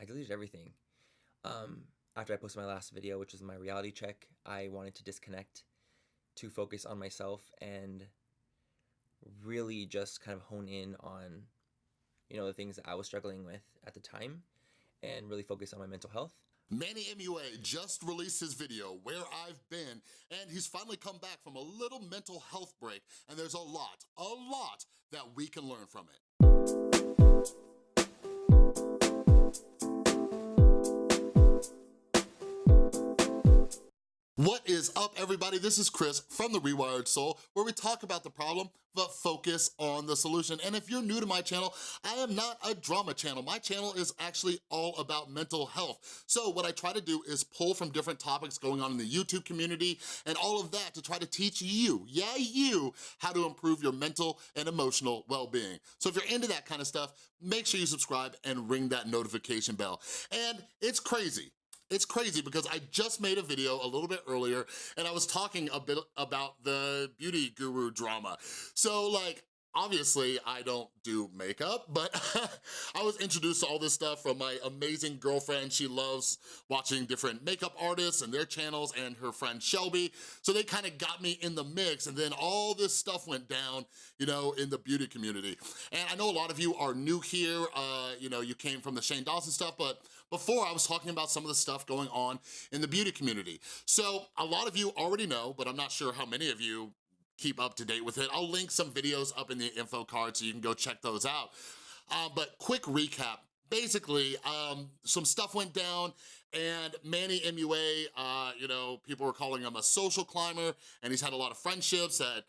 I deleted everything. Um, after I posted my last video, which was my reality check, I wanted to disconnect to focus on myself and really just kind of hone in on, you know, the things that I was struggling with at the time and really focus on my mental health. Manny MUA just released his video, Where I've Been, and he's finally come back from a little mental health break, and there's a lot, a lot that we can learn from it. What is up, everybody? This is Chris from The Rewired Soul, where we talk about the problem, but focus on the solution. And if you're new to my channel, I am not a drama channel. My channel is actually all about mental health. So what I try to do is pull from different topics going on in the YouTube community and all of that to try to teach you, yeah, you, how to improve your mental and emotional well-being. So if you're into that kind of stuff, make sure you subscribe and ring that notification bell. And it's crazy. It's crazy because I just made a video a little bit earlier and I was talking a bit about the beauty guru drama. So like, obviously I don't do makeup, but I was introduced to all this stuff from my amazing girlfriend. She loves watching different makeup artists and their channels and her friend Shelby. So they kind of got me in the mix and then all this stuff went down, you know, in the beauty community. And I know a lot of you are new here, uh, you know, you came from the Shane Dawson stuff, but before I was talking about some of the stuff going on in the beauty community. So a lot of you already know, but I'm not sure how many of you keep up to date with it. I'll link some videos up in the info card so you can go check those out. Uh, but quick recap, basically, um, some stuff went down and Manny MUA, uh, you know, people were calling him a social climber and he's had a lot of friendships that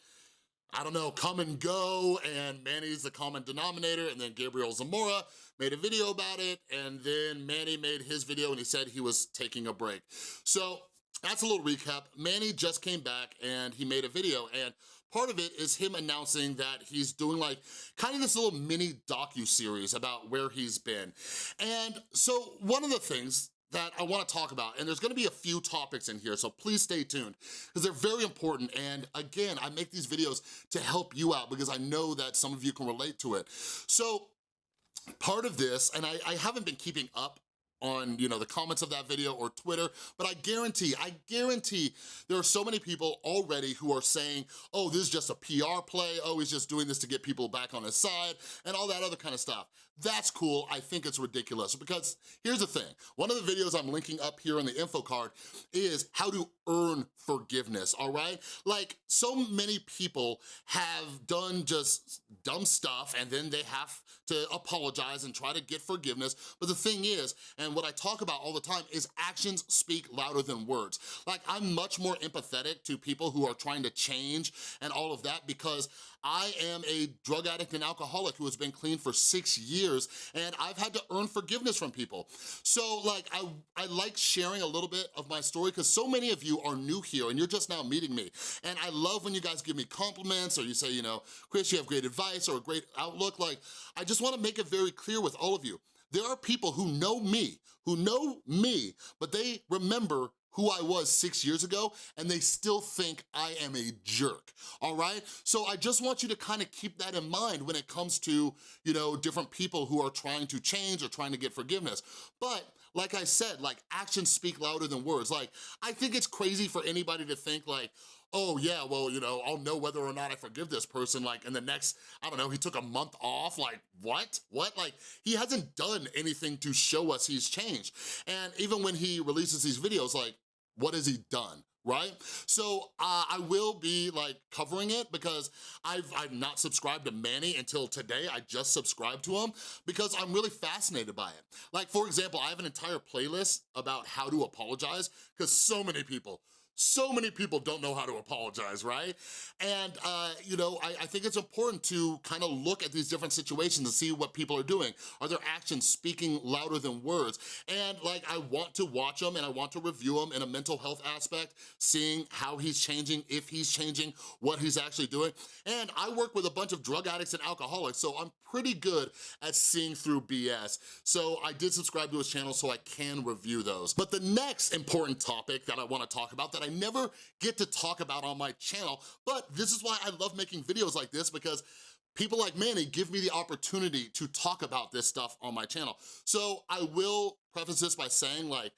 I don't know, come and go, and Manny's the common denominator, and then Gabriel Zamora made a video about it, and then Manny made his video and he said he was taking a break. So that's a little recap. Manny just came back and he made a video, and part of it is him announcing that he's doing like kind of this little mini docu-series about where he's been. And so one of the things that I wanna talk about, and there's gonna be a few topics in here, so please stay tuned, because they're very important, and again, I make these videos to help you out, because I know that some of you can relate to it. So, part of this, and I, I haven't been keeping up on you know the comments of that video or Twitter, but I guarantee, I guarantee there are so many people already who are saying, oh, this is just a PR play, oh, he's just doing this to get people back on his side, and all that other kind of stuff. That's cool, I think it's ridiculous, because here's the thing, one of the videos I'm linking up here on the info card is how to earn forgiveness, all right? Like, so many people have done just dumb stuff, and then they have to apologize and try to get forgiveness, but the thing is, and what I talk about all the time is actions speak louder than words. Like I'm much more empathetic to people who are trying to change and all of that because I am a drug addict and alcoholic who has been clean for six years and I've had to earn forgiveness from people. So like, I, I like sharing a little bit of my story because so many of you are new here and you're just now meeting me. And I love when you guys give me compliments or you say, you know, Chris, you have great advice or a great outlook. Like, I just wanna make it very clear with all of you. There are people who know me, who know me, but they remember who I was six years ago and they still think I am a jerk, all right? So I just want you to kind of keep that in mind when it comes to, you know, different people who are trying to change or trying to get forgiveness. But like I said, like actions speak louder than words. Like, I think it's crazy for anybody to think like, oh yeah, well, you know, I'll know whether or not I forgive this person, like in the next, I don't know, he took a month off, like what? What? Like he hasn't done anything to show us he's changed. And even when he releases these videos, like what has he done? Right? So uh, I will be like covering it because I've, I've not subscribed to Manny until today. I just subscribed to him because I'm really fascinated by it. Like for example, I have an entire playlist about how to apologize because so many people, so many people don't know how to apologize, right? And, uh, you know, I, I think it's important to kind of look at these different situations and see what people are doing. Are their actions speaking louder than words? And like, I want to watch them and I want to review them in a mental health aspect, seeing how he's changing, if he's changing, what he's actually doing. And I work with a bunch of drug addicts and alcoholics, so I'm pretty good at seeing through BS. So I did subscribe to his channel so I can review those. But the next important topic that I wanna talk about that I never get to talk about on my channel, but this is why I love making videos like this because people like Manny give me the opportunity to talk about this stuff on my channel. So I will preface this by saying like,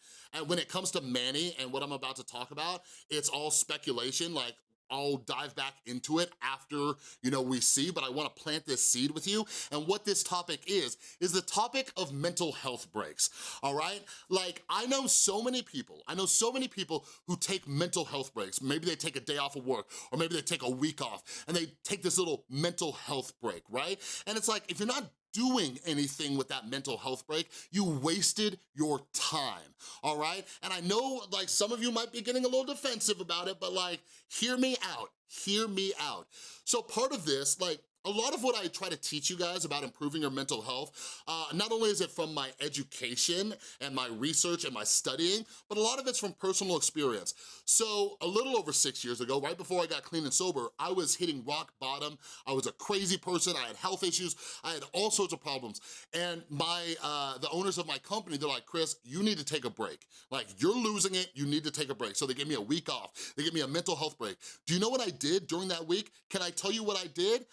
when it comes to Manny and what I'm about to talk about, it's all speculation. Like I'll dive back into it after, you know, we see, but I wanna plant this seed with you. And what this topic is, is the topic of mental health breaks, all right? Like, I know so many people, I know so many people who take mental health breaks. Maybe they take a day off of work, or maybe they take a week off, and they take this little mental health break, right? And it's like, if you're not doing anything with that mental health break, you wasted your time, all right? And I know like some of you might be getting a little defensive about it, but like, hear me out, hear me out. So part of this, like, a lot of what I try to teach you guys about improving your mental health, uh, not only is it from my education and my research and my studying, but a lot of it's from personal experience. So a little over six years ago, right before I got clean and sober, I was hitting rock bottom. I was a crazy person. I had health issues. I had all sorts of problems. And my uh, the owners of my company, they're like, Chris, you need to take a break. Like, you're losing it. You need to take a break. So they gave me a week off. They gave me a mental health break. Do you know what I did during that week? Can I tell you what I did?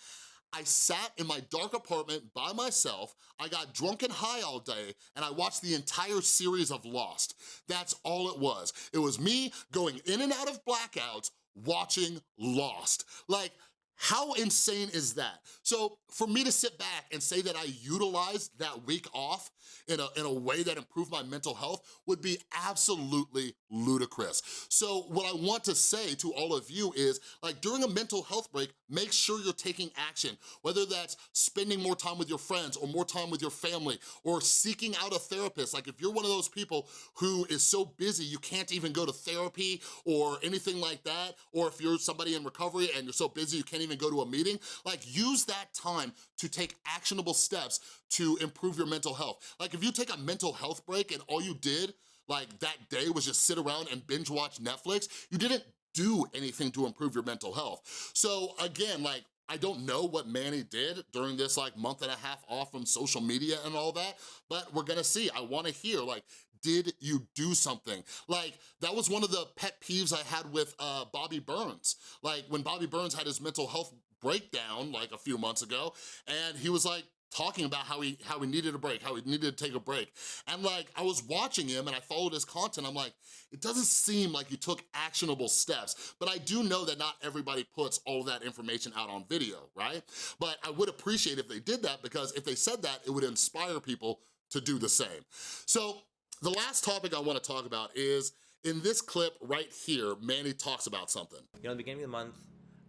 I sat in my dark apartment by myself, I got drunk and high all day, and I watched the entire series of Lost. That's all it was. It was me going in and out of blackouts, watching Lost. Like, how insane is that? So for me to sit back and say that I utilized that week off in a, in a way that improved my mental health would be absolutely ludicrous. So what I want to say to all of you is, like during a mental health break, make sure you're taking action, whether that's spending more time with your friends or more time with your family or seeking out a therapist. Like if you're one of those people who is so busy you can't even go to therapy or anything like that, or if you're somebody in recovery and you're so busy you can't even go to a meeting, like use that time to take actionable steps to improve your mental health. Like if you take a mental health break and all you did like that day was just sit around and binge watch Netflix, you didn't do anything to improve your mental health. So again, like I don't know what Manny did during this like month and a half off from social media and all that, but we're gonna see. I wanna hear like, did you do something? Like, that was one of the pet peeves I had with uh, Bobby Burns. Like, when Bobby Burns had his mental health breakdown like a few months ago, and he was like, talking about how he how he needed a break, how he needed to take a break. And like, I was watching him and I followed his content, I'm like, it doesn't seem like you took actionable steps, but I do know that not everybody puts all that information out on video, right? But I would appreciate if they did that because if they said that, it would inspire people to do the same. So the last topic I wanna talk about is, in this clip right here, Manny talks about something. You know, in the beginning of the month,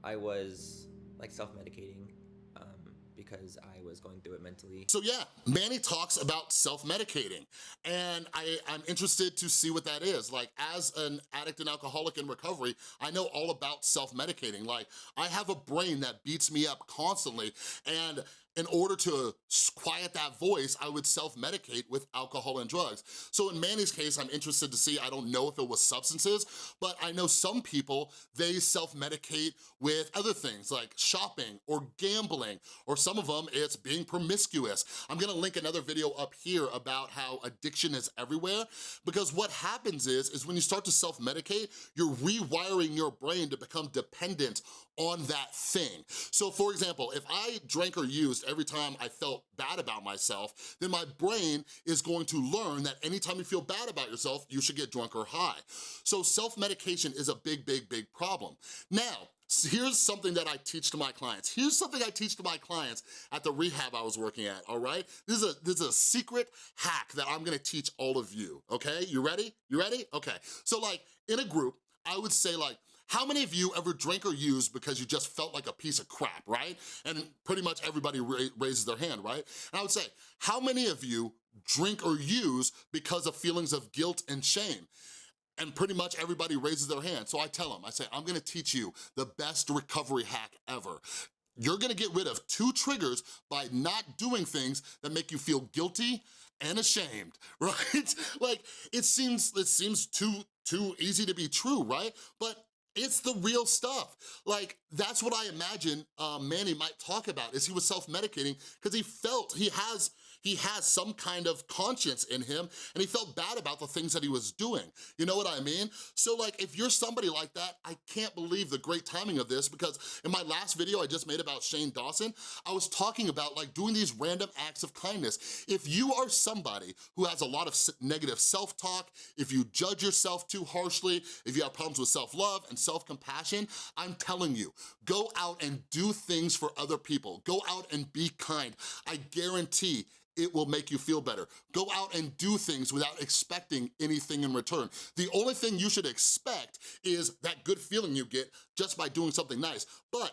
I was like self-medicating um, because I was going through it mentally. So yeah, Manny talks about self-medicating and I, I'm interested to see what that is. Like as an addict and alcoholic in recovery, I know all about self-medicating. Like I have a brain that beats me up constantly and in order to quiet that voice, I would self-medicate with alcohol and drugs. So in Manny's case, I'm interested to see, I don't know if it was substances, but I know some people, they self-medicate with other things like shopping or gambling, or some of them, it's being promiscuous. I'm gonna link another video up here about how addiction is everywhere, because what happens is, is when you start to self-medicate, you're rewiring your brain to become dependent on that thing. So for example, if I drank or used every time I felt bad about myself, then my brain is going to learn that anytime you feel bad about yourself, you should get drunk or high. So self-medication is a big, big, big problem. Now, here's something that I teach to my clients. Here's something I teach to my clients at the rehab I was working at, all right? This is a, this is a secret hack that I'm gonna teach all of you, okay? You ready? You ready? Okay. So like, in a group, I would say like, how many of you ever drank or used because you just felt like a piece of crap, right? And pretty much everybody ra raises their hand, right? And I would say, how many of you drink or use because of feelings of guilt and shame? and pretty much everybody raises their hand. So I tell them, I say, I'm gonna teach you the best recovery hack ever. You're gonna get rid of two triggers by not doing things that make you feel guilty and ashamed, right? like, it seems, it seems too, too easy to be true, right? But it's the real stuff. Like, that's what I imagine uh, Manny might talk about, is he was self-medicating because he felt he has he has some kind of conscience in him and he felt bad about the things that he was doing. You know what I mean? So like, if you're somebody like that, I can't believe the great timing of this because in my last video I just made about Shane Dawson, I was talking about like doing these random acts of kindness. If you are somebody who has a lot of negative self-talk, if you judge yourself too harshly, if you have problems with self-love and self-compassion, I'm telling you, go out and do things for other people. Go out and be kind. I guarantee it will make you feel better. Go out and do things without expecting anything in return. The only thing you should expect is that good feeling you get just by doing something nice. But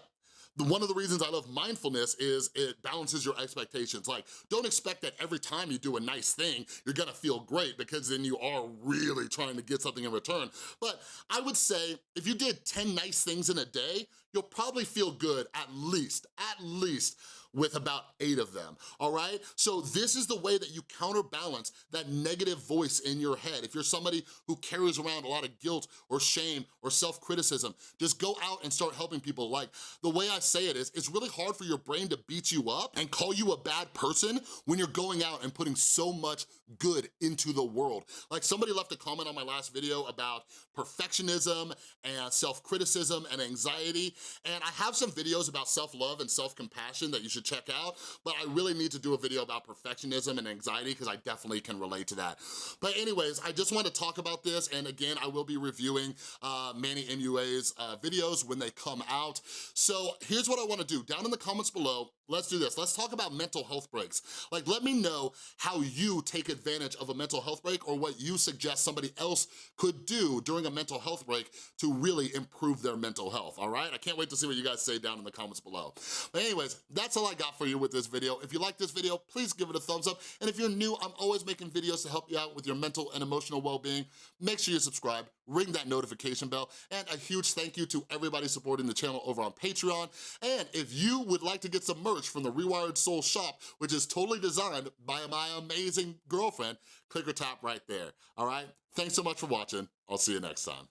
one of the reasons I love mindfulness is it balances your expectations. Like, don't expect that every time you do a nice thing, you're gonna feel great because then you are really trying to get something in return. But I would say if you did 10 nice things in a day, you'll probably feel good at least, at least with about eight of them, all right? So this is the way that you counterbalance that negative voice in your head. If you're somebody who carries around a lot of guilt or shame or self-criticism, just go out and start helping people. Like, the way I say it is, it's really hard for your brain to beat you up and call you a bad person when you're going out and putting so much good into the world. Like somebody left a comment on my last video about perfectionism and self-criticism and anxiety, and I have some videos about self-love and self-compassion that you should check out, but I really need to do a video about perfectionism and anxiety because I definitely can relate to that. But anyways, I just want to talk about this, and again, I will be reviewing uh, Manny MUA's uh, videos when they come out. So here's what I want to do. Down in the comments below, Let's do this. Let's talk about mental health breaks. Like, let me know how you take advantage of a mental health break or what you suggest somebody else could do during a mental health break to really improve their mental health, all right? I can't wait to see what you guys say down in the comments below. But anyways, that's all I got for you with this video. If you like this video, please give it a thumbs up. And if you're new, I'm always making videos to help you out with your mental and emotional well-being. Make sure you subscribe, ring that notification bell, and a huge thank you to everybody supporting the channel over on Patreon. And if you would like to get some merch from the Rewired Soul shop, which is totally designed by my amazing girlfriend, click or tap right there, all right? Thanks so much for watching. I'll see you next time.